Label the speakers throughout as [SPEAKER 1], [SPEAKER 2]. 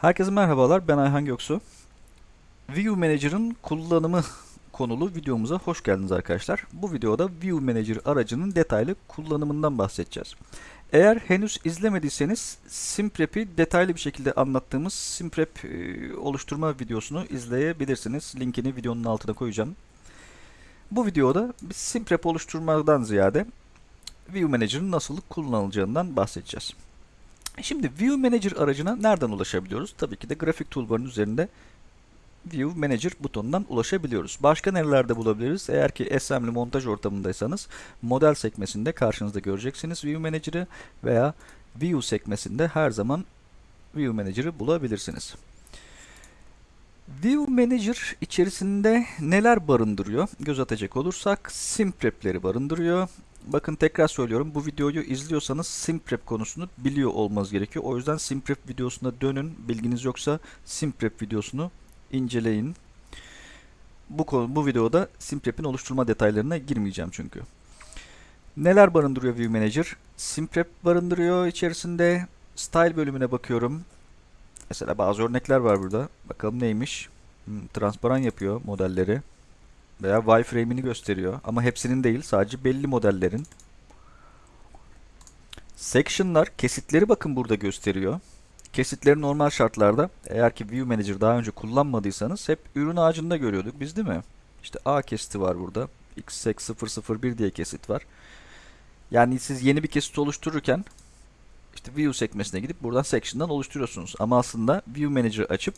[SPEAKER 1] Herkese merhabalar, ben Ayhan Göksu. View Manager'ın kullanımı konulu videomuza hoş geldiniz arkadaşlar. Bu videoda View Manager aracının detaylı kullanımından bahsedeceğiz. Eğer henüz izlemediyseniz Simprep'i detaylı bir şekilde anlattığımız Simprep e, oluşturma videosunu izleyebilirsiniz. Linkini videonun altına koyacağım. Bu videoda Simprep oluşturmadan ziyade View Manager'ın nasıl kullanılacağından bahsedeceğiz. Şimdi View Manager aracına nereden ulaşabiliyoruz? Tabii ki de grafik toolbar'ın üzerinde View Manager butonundan ulaşabiliyoruz. Başka nerelerde bulabiliriz? Eğer ki assembly montaj ortamındaysanız model sekmesinde karşınızda göreceksiniz View Manager'ı veya View sekmesinde her zaman View Manager'ı bulabilirsiniz. View Manager içerisinde neler barındırıyor? Göz atacak olursak Simprep'leri barındırıyor. Bakın tekrar söylüyorum bu videoyu izliyorsanız Simprep konusunu biliyor olmanız gerekiyor. O yüzden Simprep videosuna dönün. Bilginiz yoksa Simprep videosunu inceleyin. Bu konu, bu videoda Simprep'in oluşturma detaylarına girmeyeceğim çünkü. Neler barındırıyor View Manager? Simprep barındırıyor içerisinde. Style bölümüne bakıyorum. Mesela bazı örnekler var burada. Bakalım neymiş? Hmm, transparan yapıyor modelleri veya wireframe'ini gösteriyor. Ama hepsinin değil, sadece belli modellerin. Section'lar, kesitleri bakın burada gösteriyor. Kesitleri normal şartlarda eğer ki View Manager daha önce kullanmadıysanız hep ürün ağacında görüyorduk biz değil mi? İşte A kesiti var burada. XSEC001 diye kesit var. Yani siz yeni bir kesit oluştururken işte View sekmesine gidip buradan Section'dan oluşturuyorsunuz. Ama aslında View Manager açıp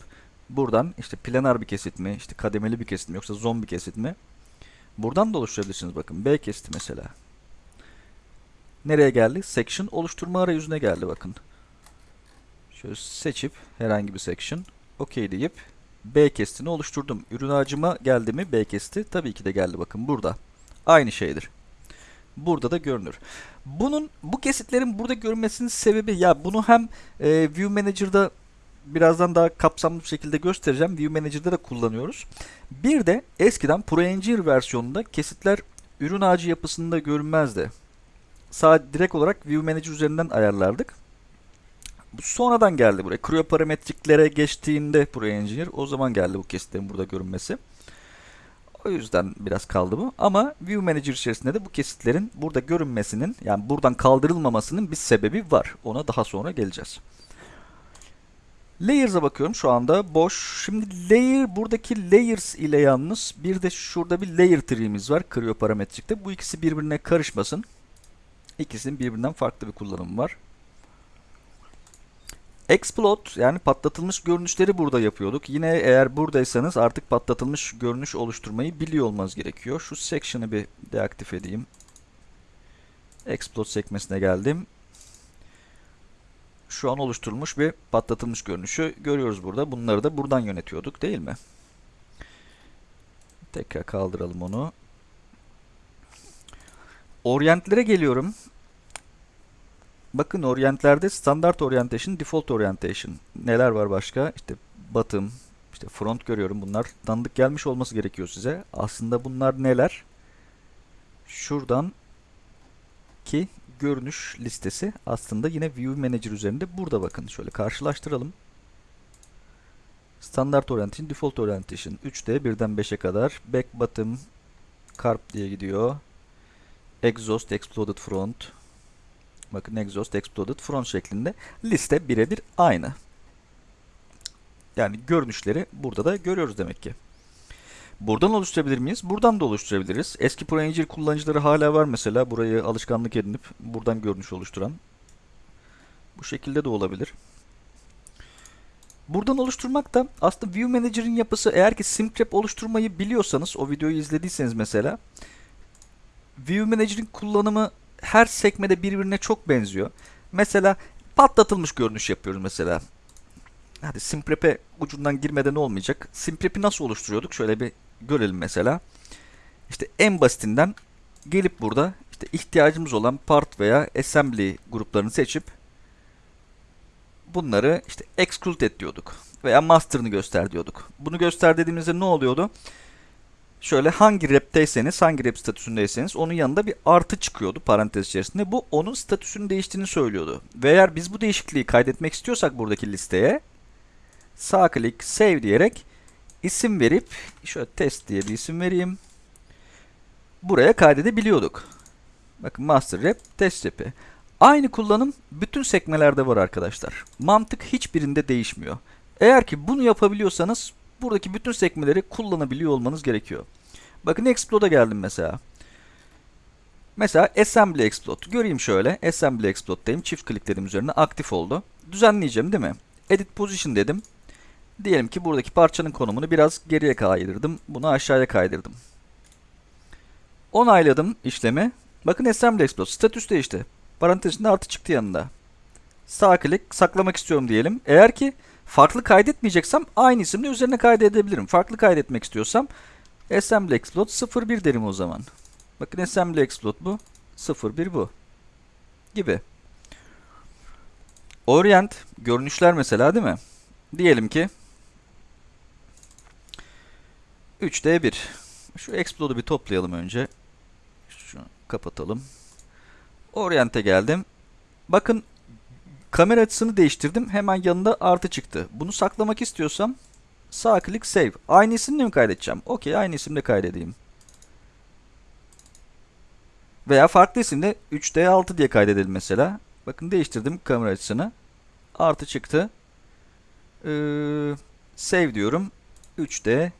[SPEAKER 1] buradan işte planar bir kesit mi, işte kademeli bir kesit mi yoksa zombi kesit mi? Buradan da oluşturabilirsiniz bakın. B kesiti mesela. Nereye geldi? Section oluşturma arayüzüne geldi bakın. Şöyle seçip herhangi bir section OK deyip B kesitini oluşturdum. Ürün ağacıma geldi mi B kesiti? Tabii ki de geldi bakın burada. Aynı şeydir. Burada da görünür. Bunun bu kesitlerin burada görünmesinin sebebi ya bunu hem e, View Manager'da birazdan daha kapsamlı bir şekilde göstereceğim. View Manager'da da kullanıyoruz. Bir de eskiden ProEngineer versiyonunda kesitler ürün ağacı yapısında görünmezdi. Sadece direkt olarak View Manager üzerinden ayarlardık. Sonradan geldi buraya. Creo parametriklere geçtiğinde ProEngineer o zaman geldi bu kesitlerin burada görünmesi. O yüzden biraz kaldı bu. Ama View Manager içerisinde de bu kesitlerin burada görünmesinin yani buradan kaldırılmamasının bir sebebi var. Ona daha sonra geleceğiz. Layers'a bakıyorum şu anda boş. Şimdi layer buradaki layers ile yalnız bir de şurada bir layer tree'miz var Creo parametrikte. Bu ikisi birbirine karışmasın. İkisinin birbirinden farklı bir kullanımı var. Explode yani patlatılmış görünüşleri burada yapıyorduk. Yine eğer buradaysanız artık patlatılmış görünüş oluşturmayı biliyor olmanız gerekiyor. Şu section'ı bir deaktif edeyim. Explode sekmesine geldim. Şu an oluşturulmuş bir patlatılmış görünüşü görüyoruz burada. Bunları da buradan yönetiyorduk değil mi? Tekrar kaldıralım onu. Oryentlere geliyorum. Bakın oryentlerde standart orientation, default orientation. Neler var başka? İşte bottom, işte front görüyorum. Bunlar tanıdık gelmiş olması gerekiyor size. Aslında bunlar neler? Şuradan ki görünüş listesi aslında yine View Manager üzerinde burada bakın. Şöyle karşılaştıralım. Standart Orientation, Default Orientation 3'te birden 5'e kadar. Back Bottom, Carp diye gidiyor. Exhaust, Exploded Front. Bakın Exhaust, Exploded Front şeklinde. Liste birebir aynı. Yani görünüşleri burada da görüyoruz demek ki. Buradan oluşturabilir miyiz? Buradan da oluşturabiliriz. Eski ProEngine kullanıcıları hala var mesela. Burayı alışkanlık edinip buradan görünüş oluşturan. Bu şekilde de olabilir. Buradan oluşturmak da aslında View Manager'ın yapısı eğer ki Simtrap oluşturmayı biliyorsanız o videoyu izlediyseniz mesela View Manager'ın kullanımı her sekmede birbirine çok benziyor. Mesela patlatılmış görünüş yapıyoruz mesela. Hadi Simprep'e ucundan girmeden olmayacak. Simprep'i nasıl oluşturuyorduk? Şöyle bir görelim mesela. İşte en basitinden gelip burada işte ihtiyacımız olan part veya assembly gruplarını seçip bunları işte exclude et diyorduk. Veya master'ını göster diyorduk. Bunu göster dediğimizde ne oluyordu? Şöyle hangi rep'teyseniz, hangi rep statüsündeyseniz onun yanında bir artı çıkıyordu parantez içerisinde. Bu onun statüsünün değiştiğini söylüyordu. Ve eğer biz bu değişikliği kaydetmek istiyorsak buradaki listeye sağ klik save diyerek isim verip şöyle test diye bir isim vereyim. Buraya kaydedebiliyorduk. Bakın master rep, test repi. Aynı kullanım bütün sekmelerde var arkadaşlar. Mantık hiçbirinde değişmiyor. Eğer ki bunu yapabiliyorsanız buradaki bütün sekmeleri kullanabiliyor olmanız gerekiyor. Bakın Explode'a geldim mesela. Mesela Assembly Explode. Göreyim şöyle. Assembly Explode'dayım. Çift klikledim üzerine. Aktif oldu. Düzenleyeceğim değil mi? Edit Position dedim. Diyelim ki buradaki parçanın konumunu biraz geriye kaydırdım. Bunu aşağıya kaydırdım. Onayladım işlemi. Bakın Assembly Explode. Statüs değişti. Parantezinde artı çıktı yanında. Sağ klik saklamak istiyorum diyelim. Eğer ki farklı kaydetmeyeceksem aynı isimle üzerine kaydedebilirim. Farklı kaydetmek istiyorsam Assembly Explode 01 derim o zaman. Bakın Assembly Explode bu. 01 bu. Gibi. Orient görünüşler mesela değil mi? Diyelim ki 3D1. Şu Explode'u bir toplayalım önce. Şunu kapatalım. Orient'e geldim. Bakın kamera açısını değiştirdim. Hemen yanında artı çıktı. Bunu saklamak istiyorsam sağ klik save. Aynı isimle mi kaydedeceğim? Okey aynı isimle kaydedeyim. Veya farklı isimle 3D6 diye kaydedelim mesela. Bakın değiştirdim kamera açısını. Artı çıktı. Ee, save diyorum. 3D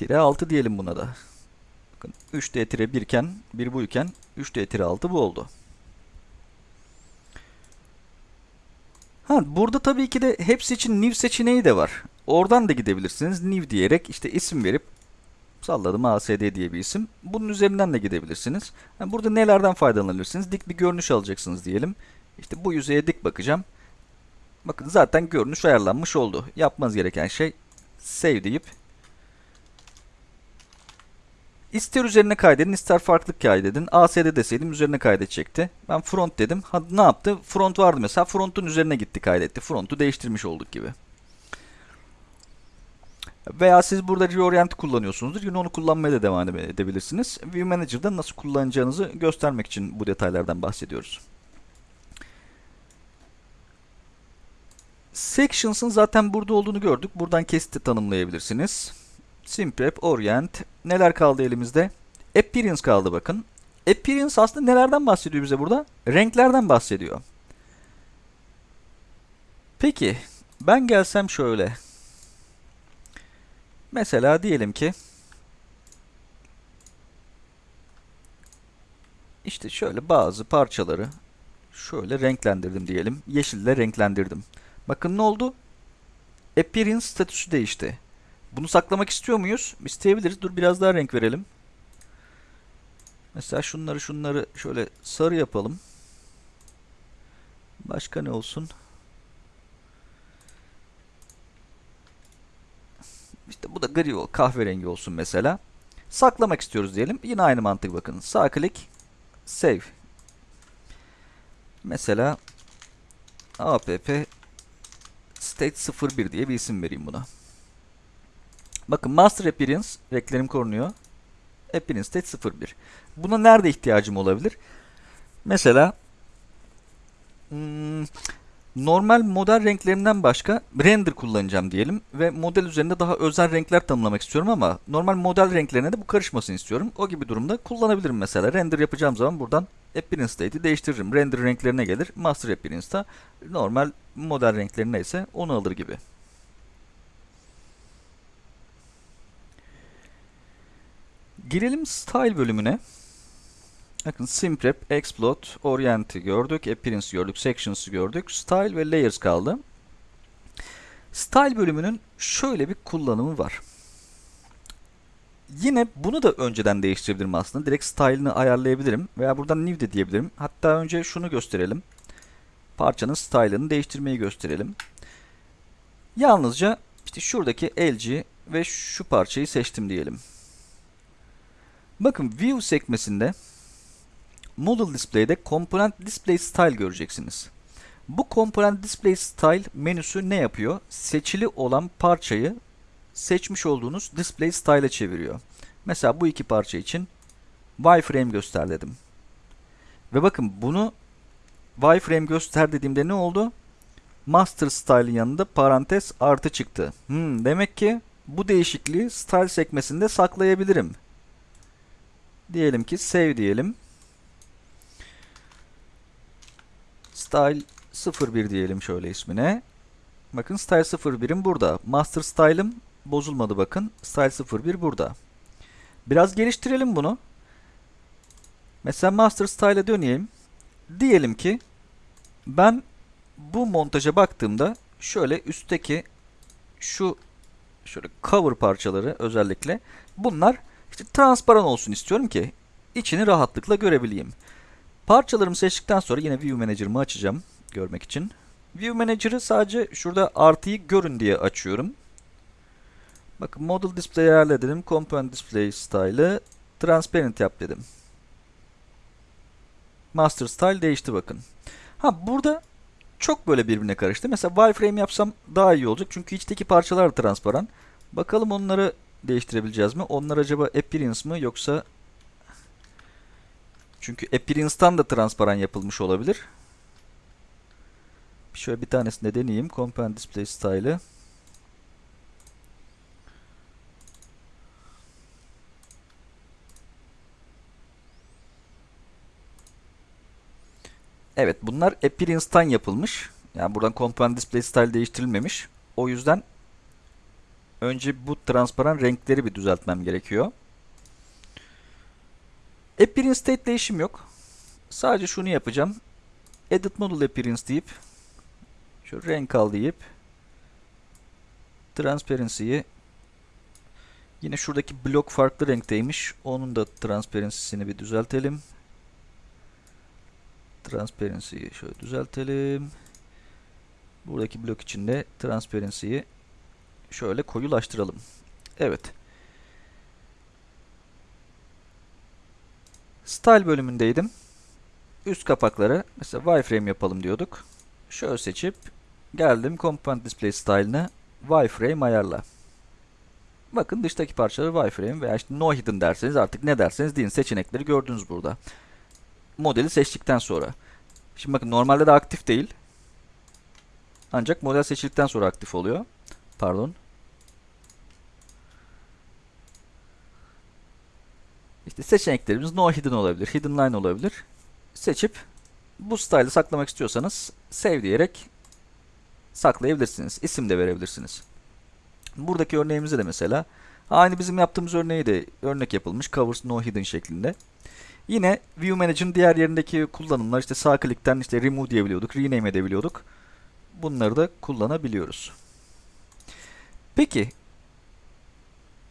[SPEAKER 1] tire 6 diyelim buna da. Bakın 3D tire 1 iken 1 bu iken 3D tire 6 bu oldu. Ha, burada tabii ki de hepsi için new seçeneği de var. Oradan da gidebilirsiniz. New diyerek işte isim verip salladım ASD diye bir isim. Bunun üzerinden de gidebilirsiniz. Yani burada nelerden faydalanabilirsiniz? Dik bir görünüş alacaksınız diyelim. İşte bu yüzeye dik bakacağım. Bakın zaten görünüş ayarlanmış oldu. Yapmanız gereken şey save deyip İster üzerine kaydedin, ister farklı kaydedin. ASD deseydim üzerine kaydedecekti. Ben front dedim. Ha, ne yaptı? Front vardı mesela. Front'un üzerine gitti kaydetti. Front'u değiştirmiş olduk gibi. Veya siz burada reorient kullanıyorsunuzdur. Yine onu kullanmaya da devam edebilirsiniz. View Manager'da nasıl kullanacağınızı göstermek için bu detaylardan bahsediyoruz. Sections'ın zaten burada olduğunu gördük. Buradan kesiti tanımlayabilirsiniz. Simprep, Orient. Neler kaldı elimizde? Appearance kaldı bakın. Appearance aslında nelerden bahsediyor bize burada? Renklerden bahsediyor. Peki ben gelsem şöyle. Mesela diyelim ki işte şöyle bazı parçaları şöyle renklendirdim diyelim. Yeşille renklendirdim. Bakın ne oldu? Appearance statüsü değişti. Bunu saklamak istiyor muyuz? İsteyebiliriz. Dur biraz daha renk verelim. Mesela şunları şunları şöyle sarı yapalım. Başka ne olsun? İşte bu da gri ol, kahverengi olsun mesela. Saklamak istiyoruz diyelim. Yine aynı mantık bakın. Sağ klik, save. Mesela app state 01 diye bir isim vereyim buna. Bakın master appearance renklerim korunuyor. Appearance state 01. Buna nerede ihtiyacım olabilir? Mesela hmm, normal model renklerinden başka render kullanacağım diyelim ve model üzerinde daha özel renkler tanımlamak istiyorum ama normal model renklerine de bu karışmasını istiyorum. O gibi durumda kullanabilirim mesela. Render yapacağım zaman buradan Appearance State'i değiştiririm. Render renklerine gelir. Master Appearance'da normal model renkleri neyse onu alır gibi. Girelim Style bölümüne. Bakın Simprep, Explode, Orient'i gördük, Appearance gördük, Sections'ı gördük. Style ve Layers kaldı. Style bölümünün şöyle bir kullanımı var. Yine bunu da önceden değiştirebilirim aslında. Direkt style'ını ayarlayabilirim. Veya buradan new de diyebilirim. Hatta önce şunu gösterelim. Parçanın style'ını değiştirmeyi gösterelim. Yalnızca işte şuradaki LG ve şu parçayı seçtim diyelim. Bakın View sekmesinde Model Display'de Component Display Style göreceksiniz. Bu Component Display Style menüsü ne yapıyor? Seçili olan parçayı seçmiş olduğunuz Display Style'e çeviriyor. Mesela bu iki parça için wireframe göster dedim. Ve bakın bunu wireframe göster dediğimde ne oldu? Master Style'in yanında parantez artı çıktı. Hmm, demek ki bu değişikliği Style sekmesinde saklayabilirim. Diyelim ki save diyelim. Style 01 diyelim şöyle ismine. Bakın Style 01'im burada. Master Style'ım bozulmadı bakın. Style 01 burada. Biraz geliştirelim bunu. Mesela Master Style'a döneyim. Diyelim ki ben bu montaja baktığımda şöyle üstteki şu şöyle cover parçaları özellikle bunlar işte transparan olsun istiyorum ki içini rahatlıkla görebileyim. Parçalarımı seçtikten sonra yine View Manager'ımı açacağım görmek için. View Manager'ı sadece şurada artıyı görün diye açıyorum. Bakın Model Display ayarla dedim. Component Display Style'ı Transparent yap dedim. Master Style değişti bakın. Ha burada çok böyle birbirine karıştı. Mesela wireframe yapsam daha iyi olacak. Çünkü içteki parçalar transparan. Bakalım onları değiştirebileceğiz mi? Onlar acaba appearance mı yoksa çünkü appearance'tan da transparan yapılmış olabilir. Şöyle bir tanesini de deneyeyim. Component Display Style'ı. Evet bunlar appearance'tan yapılmış. Yani buradan component display style değiştirilmemiş. O yüzden önce bu transparan renkleri bir düzeltmem gerekiyor. Appearance state değişim yok. Sadece şunu yapacağım. Edit model appearance deyip şu renk al deyip transparency'yi yine şuradaki blok farklı renkteymiş. Onun da transparency'sini bir düzeltelim. Transparency'yi şöyle düzeltelim. Buradaki blok içinde transparency'yi şöyle koyulaştıralım. Evet. Style bölümündeydim. Üst kapakları mesela wireframe yapalım diyorduk. Şöyle seçip geldim Component Display Style'ını wireframe ayarla. Bakın dıştaki parçaları wireframe veya işte no hidden derseniz artık ne derseniz deyin seçenekleri gördünüz burada modeli seçtikten sonra. Şimdi bakın normalde de aktif değil. Ancak model seçildikten sonra aktif oluyor. Pardon. İşte seçeneklerimiz no hidden olabilir, hidden line olabilir. Seçip bu style'ı saklamak istiyorsanız save diyerek saklayabilirsiniz. İsim de verebilirsiniz. Buradaki örneğimizde de mesela aynı bizim yaptığımız örneği de örnek yapılmış covers no hidden şeklinde. Yine View Manager'ın diğer yerindeki kullanımlar işte sağ klikten işte remove diyebiliyorduk, rename edebiliyorduk. Bunları da kullanabiliyoruz. Peki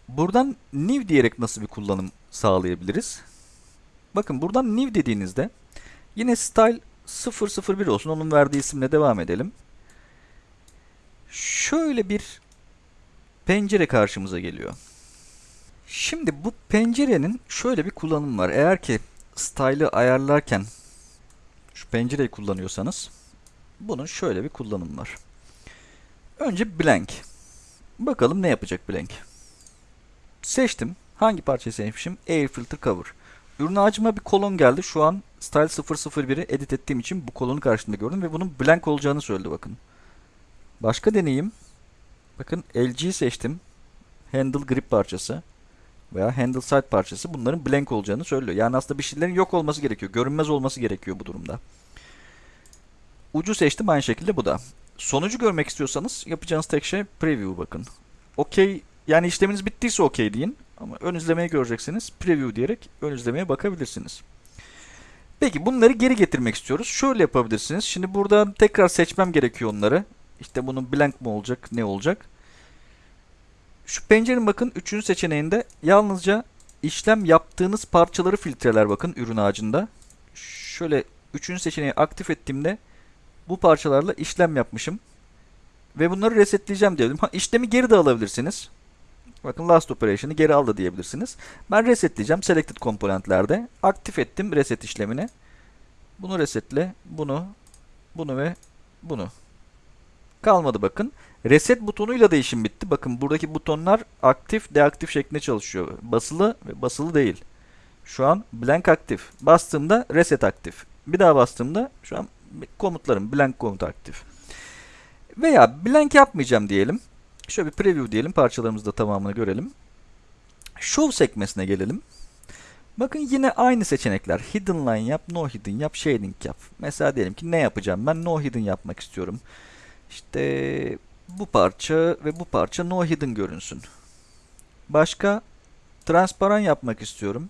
[SPEAKER 1] buradan new diyerek nasıl bir kullanım sağlayabiliriz? Bakın buradan new dediğinizde yine style 001 olsun. Onun verdiği isimle devam edelim. Şöyle bir pencere karşımıza geliyor. Şimdi bu pencerenin şöyle bir kullanımı var. Eğer ki style'ı ayarlarken şu pencereyi kullanıyorsanız bunun şöyle bir kullanımı var. Önce blank. Bakalım ne yapacak blank. Seçtim. Hangi parçayı seçmişim? Air Filter Cover. Ürün ağacıma bir kolon geldi. Şu an Style 001'i edit ettiğim için bu kolonu karşımda gördüm ve bunun blank olacağını söyledi bakın. Başka deneyeyim. Bakın LG seçtim. Handle grip parçası veya handle side parçası bunların blank olacağını söylüyor. Yani aslında bir şeylerin yok olması gerekiyor. Görünmez olması gerekiyor bu durumda. Ucu seçtim aynı şekilde bu da. Sonucu görmek istiyorsanız yapacağınız tek şey preview bakın. Okey yani işleminiz bittiyse okey deyin. Ama ön izlemeyi göreceksiniz. Preview diyerek ön izlemeye bakabilirsiniz. Peki bunları geri getirmek istiyoruz. Şöyle yapabilirsiniz. Şimdi burada tekrar seçmem gerekiyor onları. İşte bunun blank mı olacak, ne olacak? Şu pencerenin bakın üçüncü seçeneğinde yalnızca işlem yaptığınız parçaları filtreler bakın ürün ağacında. Şöyle üçüncü seçeneği aktif ettiğimde bu parçalarla işlem yapmışım. Ve bunları resetleyeceğim diyelim. Ha, işlemi geri de alabilirsiniz. Bakın last operation'ı geri aldı diyebilirsiniz. Ben resetleyeceğim selected komponentlerde. Aktif ettim reset işlemini. Bunu resetle, bunu, bunu ve bunu. Kalmadı bakın. Reset butonuyla da işim bitti. Bakın buradaki butonlar aktif, deaktif şeklinde çalışıyor. Basılı ve basılı değil. Şu an blank aktif. Bastığımda reset aktif. Bir daha bastığımda şu an komutlarım blank komut aktif. Veya blank yapmayacağım diyelim. Şöyle bir preview diyelim. Parçalarımızı da tamamını görelim. Show sekmesine gelelim. Bakın yine aynı seçenekler. Hidden line yap, no hidden yap, shading yap. Mesela diyelim ki ne yapacağım? Ben no hidden yapmak istiyorum. İşte bu parça ve bu parça no hidden görünsün. Başka transparan yapmak istiyorum.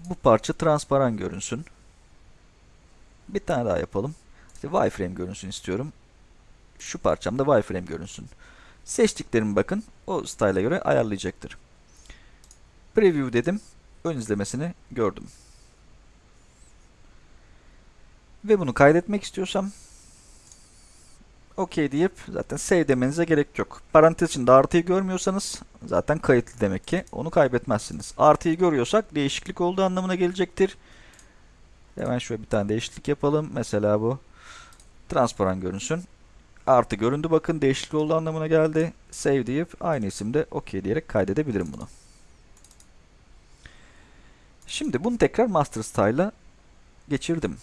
[SPEAKER 1] Bu parça transparan görünsün. Bir tane daha yapalım. İşte wireframe görünsün istiyorum. Şu parçam da wireframe görünsün. Seçtiklerimi bakın o style'a göre ayarlayacaktır. Preview dedim. Ön izlemesini gördüm. Ve bunu kaydetmek istiyorsam OK deyip zaten save demenize gerek yok. Parantez içinde artıyı görmüyorsanız zaten kayıtlı demek ki onu kaybetmezsiniz. Artıyı görüyorsak değişiklik olduğu anlamına gelecektir. Hemen şöyle bir tane değişiklik yapalım. Mesela bu transparan görünsün. Artı göründü bakın değişiklik olduğu anlamına geldi. Save deyip aynı isimde OK diyerek kaydedebilirim bunu. Şimdi bunu tekrar master style'a geçirdim.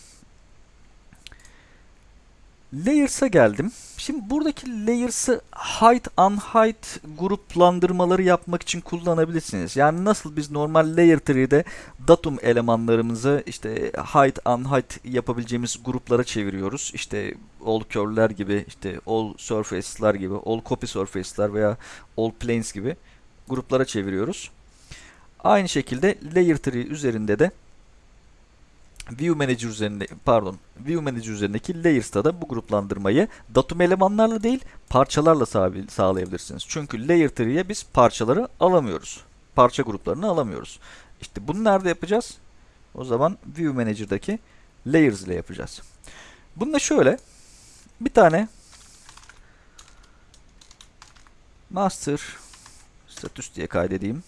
[SPEAKER 1] Layers'a geldim. Şimdi buradaki Layers'ı hide, unhide gruplandırmaları yapmak için kullanabilirsiniz. Yani nasıl biz normal Layer tree'de datum elemanlarımızı işte hide, unhide yapabileceğimiz gruplara çeviriyoruz. İşte all curve'ler gibi, işte all surface'lar gibi, all copy surface'lar veya all planes gibi gruplara çeviriyoruz. Aynı şekilde Layer tree üzerinde de View Manager üzerinde pardon View Manager üzerindeki Layers'ta da bu gruplandırmayı datum elemanlarla değil parçalarla sağlayabilirsiniz. Çünkü Layer Tree'ye biz parçaları alamıyoruz. Parça gruplarını alamıyoruz. İşte bunu nerede yapacağız? O zaman View Manager'daki Layers ile yapacağız. Bunu da şöyle bir tane Master Status diye kaydedeyim.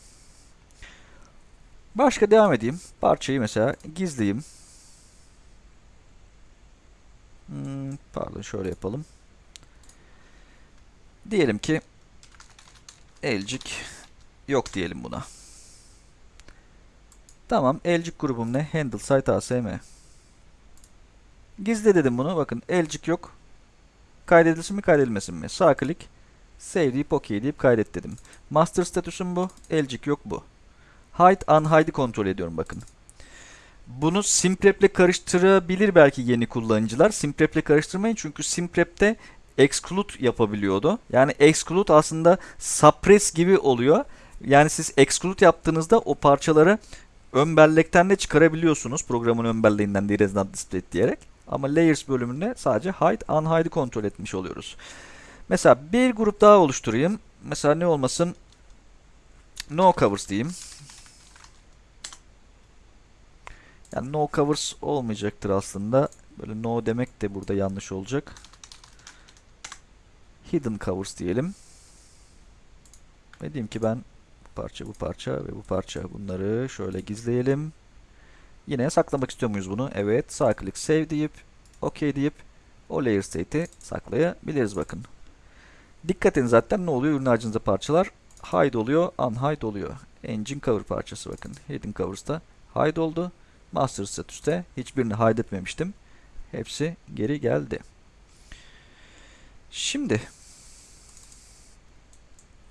[SPEAKER 1] Başka devam edeyim. Parçayı mesela gizleyeyim. Hmm, pardon şöyle yapalım. Diyelim ki elcik yok diyelim buna. Tamam elcik grubum ne? Handle site asm. Gizle dedim bunu. Bakın elcik yok. Kaydedilsin mi kaydedilmesin mi? Sağ klik. Save deyip OK deyip kaydet dedim. Master statüsüm bu. Elcik yok bu. Hide unhide'i kontrol ediyorum bakın. Bunu Simprep ile karıştırabilir belki yeni kullanıcılar. Simprep ile karıştırmayın çünkü Simprep'te exclude yapabiliyordu. Yani exclude aslında suppress gibi oluyor. Yani siz exclude yaptığınızda o parçaları ön bellekten de çıkarabiliyorsunuz. Programın ön belleğinden değil not display diyerek. Ama layers bölümünde sadece hide, unhide'i kontrol etmiş oluyoruz. Mesela bir grup daha oluşturayım. Mesela ne olmasın? No covers diyeyim. Yani no covers olmayacaktır aslında. Böyle no demek de burada yanlış olacak. Hidden covers diyelim. Ve diyeyim ki ben bu parça, bu parça ve bu parça bunları şöyle gizleyelim. Yine saklamak istiyor muyuz bunu? Evet. Sağ klik save deyip OK deyip o layer state'i saklayabiliriz bakın. Dikkat edin zaten ne oluyor? Ürün harcınızda parçalar hide oluyor, unhide oluyor. Engine cover parçası bakın. Hidden covers'ta hide oldu. Master statüste hiçbirini hide etmemiştim. Hepsi geri geldi. Şimdi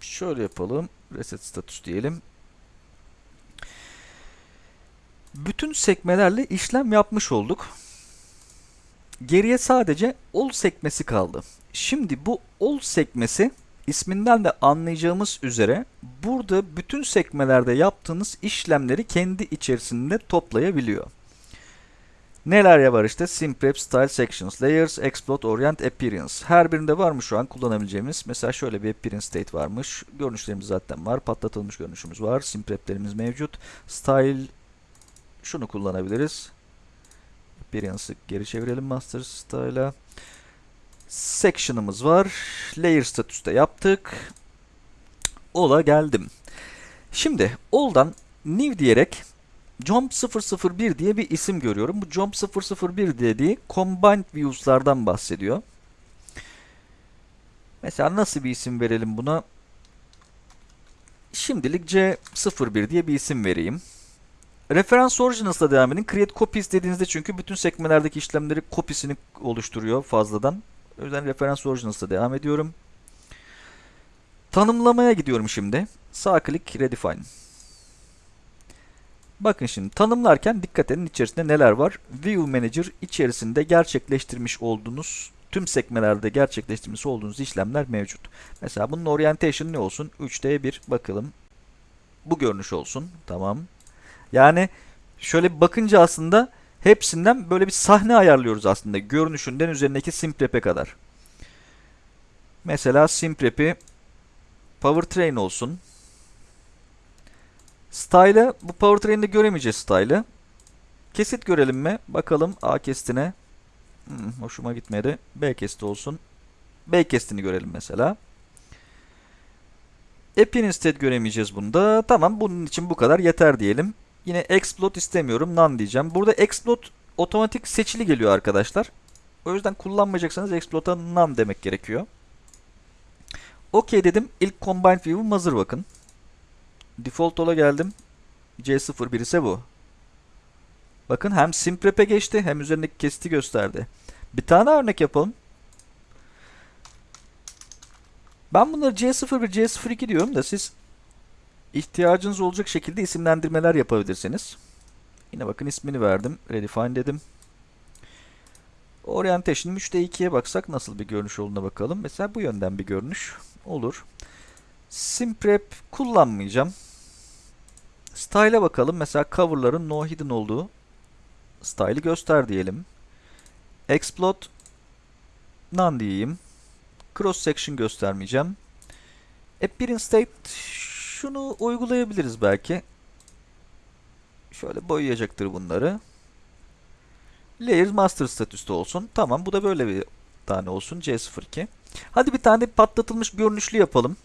[SPEAKER 1] şöyle yapalım. Reset status diyelim. Bütün sekmelerle işlem yapmış olduk. Geriye sadece all sekmesi kaldı. Şimdi bu all sekmesi isminden de anlayacağımız üzere burada bütün sekmelerde yaptığınız işlemleri kendi içerisinde toplayabiliyor. Neler var işte? Simprep, Style Sections, Layers, Exploit, Orient, Appearance. Her birinde var mı şu an kullanabileceğimiz? Mesela şöyle bir Appearance State varmış. Görünüşlerimiz zaten var. Patlatılmış görünüşümüz var. Simprep'lerimiz mevcut. Style şunu kullanabiliriz. Appearance'ı geri çevirelim Master Style'a section'ımız var. Layer statüste yaptık. Ola geldim. Şimdi all'dan new diyerek jump 001 diye bir isim görüyorum. Bu jump 001 dediği combined views'lardan bahsediyor. Mesela nasıl bir isim verelim buna? Şimdilik C01 diye bir isim vereyim. Referans Originals'la devam edin. Create Copies dediğinizde çünkü bütün sekmelerdeki işlemleri kopisini oluşturuyor fazladan O yüzden reference originals'ta devam ediyorum. Tanımlamaya gidiyorum şimdi. Sağ klik redefine. Bakın şimdi tanımlarken dikkat edin içerisinde neler var. View Manager içerisinde gerçekleştirmiş olduğunuz tüm sekmelerde gerçekleştirmiş olduğunuz işlemler mevcut. Mesela bunun orientation ne olsun? 3D1 bakalım. Bu görünüş olsun. Tamam. Yani şöyle bakınca aslında hepsinden böyle bir sahne ayarlıyoruz aslında. Görünüşünden üzerindeki simprep'e kadar. Mesela simprep'i powertrain olsun. Style'ı bu powertrain'de göremeyeceğiz style'ı. Kesit görelim mi? Bakalım A kestine. Hmm, hoşuma gitmedi. B kesti olsun. B kestini görelim mesela. App'in instead göremeyeceğiz bunda. Tamam bunun için bu kadar yeter diyelim. Yine explode istemiyorum. None diyeceğim. Burada explode otomatik seçili geliyor arkadaşlar. O yüzden kullanmayacaksanız explode'a none demek gerekiyor. OK dedim. İlk combined view'um hazır bakın. Default ola geldim. C01 ise bu. Bakın hem simprep'e geçti hem üzerindeki kesiti gösterdi. Bir tane örnek yapalım. Ben bunları C01, C02 diyorum da siz ihtiyacınız olacak şekilde isimlendirmeler yapabilirsiniz. Yine bakın ismini verdim. Redefine dedim. Orientation 3'te 2'ye baksak nasıl bir görünüş olduğuna bakalım. Mesela bu yönden bir görünüş olur. Simprep kullanmayacağım. Style'a bakalım. Mesela cover'ların no hidden olduğu style'ı göster diyelim. Explode none diyeyim. Cross section göstermeyeceğim. Appearance state şunu uygulayabiliriz belki. Şöyle boyayacaktır bunları. Layers master statüste olsun. Tamam bu da böyle bir tane olsun. C02. Hadi bir tane patlatılmış görünüşlü yapalım.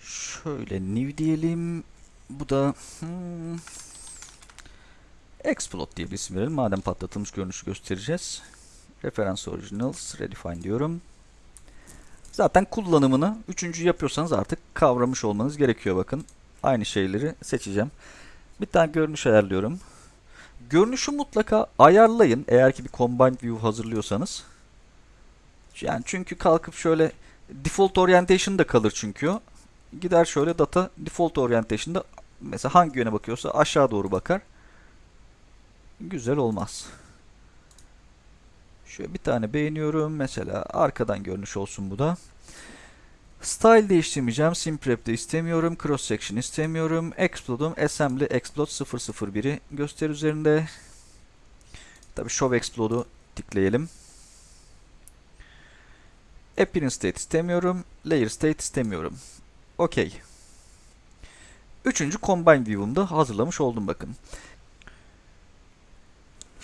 [SPEAKER 1] Şöyle new diyelim. Bu da hmm, Explode diye bir isim verelim. Madem patlatılmış görünüşü göstereceğiz. Reference Originals Redefine diyorum. Zaten kullanımını üçüncü yapıyorsanız artık kavramış olmanız gerekiyor bakın. Aynı şeyleri seçeceğim. Bir tane görünüş ayarlıyorum. Görünüşü mutlaka ayarlayın eğer ki bir combined view hazırlıyorsanız. Yani çünkü kalkıp şöyle default orientation da kalır çünkü. Gider şöyle data default orientation'da mesela hangi yöne bakıyorsa aşağı doğru bakar. Güzel olmaz. Şöyle bir tane beğeniyorum. Mesela arkadan görünüş olsun bu da. Style değiştirmeyeceğim. Simprep de istemiyorum. Cross section istemiyorum. Explode'um assembly explode 001'i göster üzerinde. Tabi show explode'u tıklayalım. Appearance state istemiyorum. Layer state istemiyorum. OK. Üçüncü combine view'umda hazırlamış oldum bakın.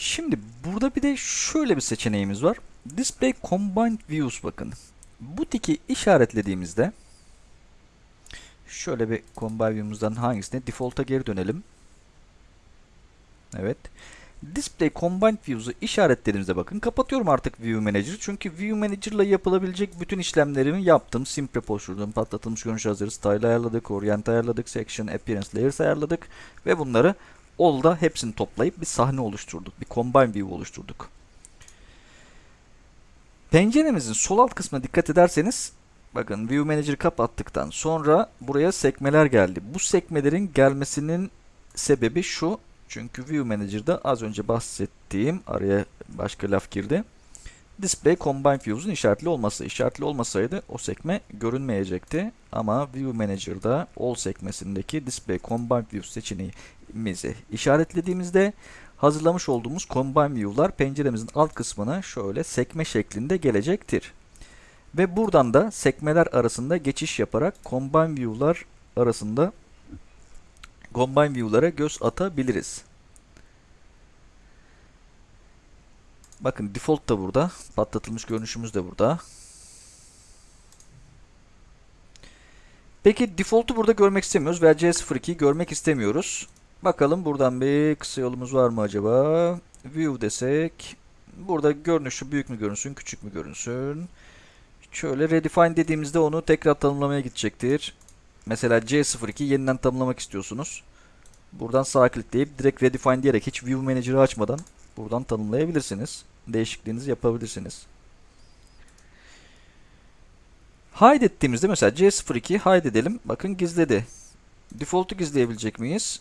[SPEAKER 1] Şimdi burada bir de şöyle bir seçeneğimiz var. Display Combined Views bakın. Bu tiki işaretlediğimizde şöyle bir Combined View'umuzdan hangisine? Default'a geri dönelim. Evet. Display Combined Views'u işaretlediğimizde bakın kapatıyorum artık View Manager'ı. Çünkü View Manager ile yapılabilecek bütün işlemlerimi yaptım. Simprep oluşturdum, patlatılmış görünüş hazırı, Style ayarladık, Orient ayarladık, Section, Appearance, Layers ayarladık ve bunları All'da hepsini toplayıp bir sahne oluşturduk. Bir combine view oluşturduk. Penceremizin sol alt kısmına dikkat ederseniz bakın View Manager'ı kapattıktan sonra buraya sekmeler geldi. Bu sekmelerin gelmesinin sebebi şu. Çünkü View Manager'da az önce bahsettiğim araya başka laf girdi. Display Combine Views'un işaretli olması. İşaretli olmasaydı o sekme görünmeyecekti. Ama View Manager'da All sekmesindeki Display Combine Views seçeneğimizi işaretlediğimizde hazırlamış olduğumuz Combine View'lar penceremizin alt kısmına şöyle sekme şeklinde gelecektir. Ve buradan da sekmeler arasında geçiş yaparak Combine View'lar arasında Combine View'lara göz atabiliriz. Bakın default da burada. Patlatılmış görünüşümüz de burada. Peki default'u burada görmek istemiyoruz veya C02'yi görmek istemiyoruz. Bakalım buradan bir kısa yolumuz var mı acaba? View desek. Burada görünüşü büyük mü görünsün, küçük mü görünsün? Şöyle redefine dediğimizde onu tekrar tanımlamaya gidecektir. Mesela C02 yeniden tanımlamak istiyorsunuz. Buradan sağ klikleyip direkt redefine diyerek hiç view manager'ı açmadan buradan tanımlayabilirsiniz. Değişikliğinizi yapabilirsiniz. Hide ettiğimizde mesela C02 hide edelim. Bakın gizledi. Default'u gizleyebilecek miyiz?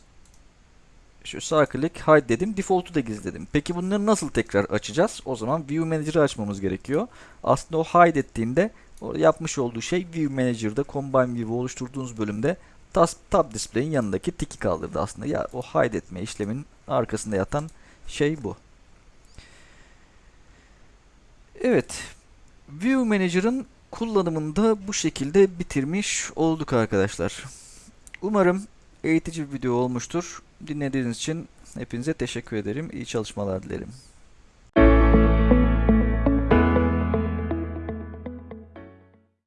[SPEAKER 1] Şu sağ klik hide dedim. Default'u da gizledim. Peki bunları nasıl tekrar açacağız? O zaman View Manager'ı açmamız gerekiyor. Aslında o hide ettiğinde o yapmış olduğu şey View Manager'da Combine View'u oluşturduğunuz bölümde tas- Tab Display'in yanındaki tiki kaldırdı aslında. Ya o hide etme işleminin arkasında yatan şey bu. Evet. View Manager'ın kullanımında bu şekilde bitirmiş olduk arkadaşlar. Umarım eğitici bir video olmuştur. Dinlediğiniz için hepinize teşekkür ederim. İyi çalışmalar dilerim.